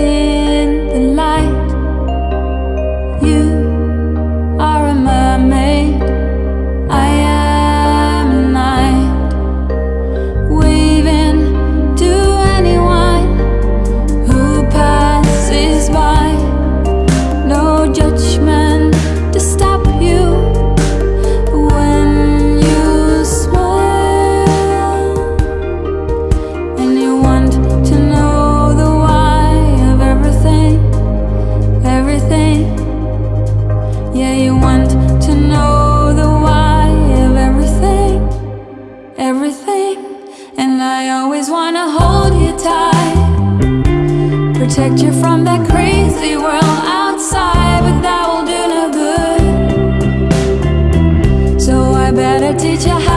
Yeah. Protect you from that crazy world outside, but that will do no good. So I better teach you how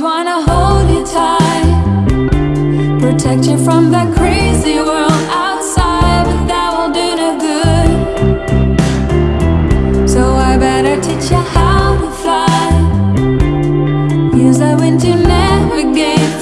always wanna hold you tight, protect you from that crazy world outside, but that will do no good. So I better teach you how to fly. Use that wind to navigate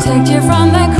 protect you from the.